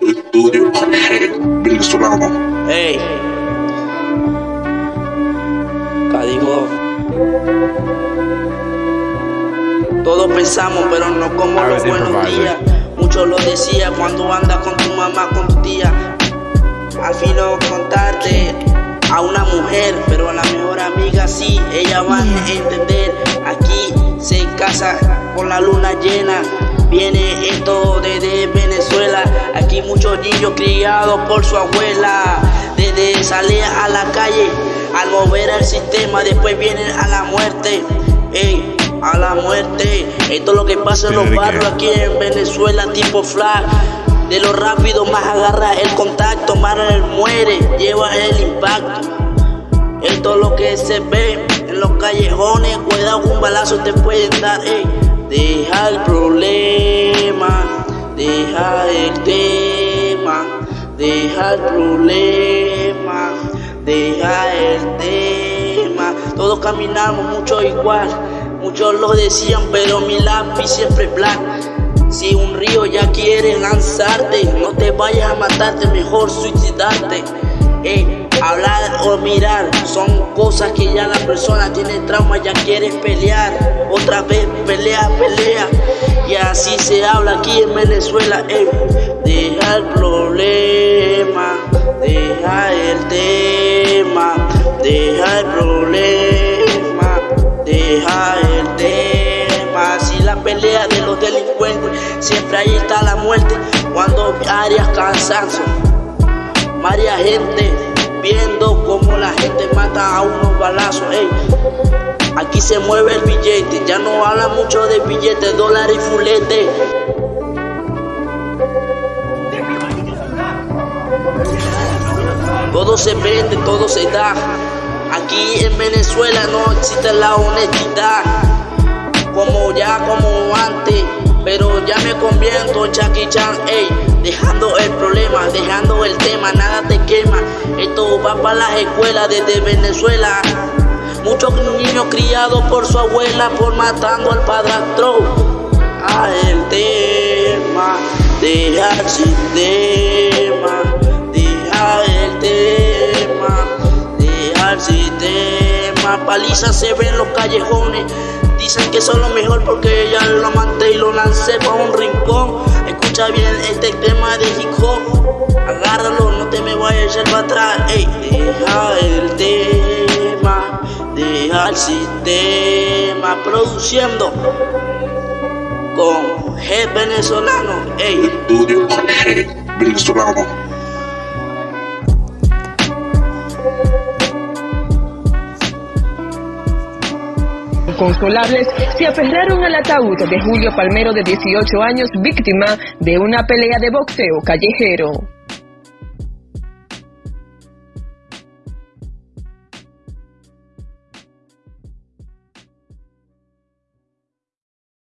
Estudio G, venezolano. Ey. Cadigo. Todos pensamos, pero no como los buenos días. Muchos lo decía cuando andas con tu mamá, con tu tía. Al fin no contarte a una mujer, pero a la mejor amiga sí, ella va a entender. Aquí se casa con la luna llena. Viene esto desde Venezuela, aquí muchos niños criados por su abuela. Desde salir a la calle, al mover el sistema, después vienen a la muerte. Ey, a la muerte. Esto es lo que pasa en los barrios aquí en Venezuela, tipo flag. De lo rápido más agarra el contacto, más muere, lleva el impacto. Esto es lo que se ve en los callejones, cuidado un balazo te pueden dar. Ey. Deja el problema, deja el tema, deja el problema, deja el tema. Todos caminamos mucho igual, muchos lo decían, pero mi lápiz siempre es black. Si un río ya quiere lanzarte, no te vayas a matarte, mejor suicidarte. Eh, hablar o mirar son cosas que ya la persona tiene trauma, ya quiere pelear. Otra vez pelea, pelea. Y así se habla aquí en Venezuela. Eh, deja el problema, deja el tema, deja el problema, deja el tema. Si la pelea de los delincuentes, siempre ahí está la muerte. Cuando arias cansancio, María gente viendo como la gente mata a unos balazos. Ey. Aquí se mueve el billete, ya no habla mucho de billetes, dólares y fulete. Todo se vende, todo se da. Aquí en Venezuela no existe la honestidad. Como ya, como antes. Pero ya me convierto en Chucky Chan, ey, dejando el dejando el tema, nada te quema. Esto va para las escuelas desde Venezuela. Muchos niños criados por su abuela, por matando al padrastro. A el tema, deja el sistema, deja el tema, deja el sistema. Paliza se ve en los callejones. Dicen que son lo mejor porque ella lo amanté y lo lancé para un rincón. Escucha bien este tema de hip. Agárralo, no te me vayas a echar para atrás. Ey, deja el tema, deja el sistema. Produciendo con G venezolano. Ey. Estudio G, venezolano. Consolables se aferraron al ataúd de Julio Palmero de 18 años, víctima de una pelea de boxeo callejero.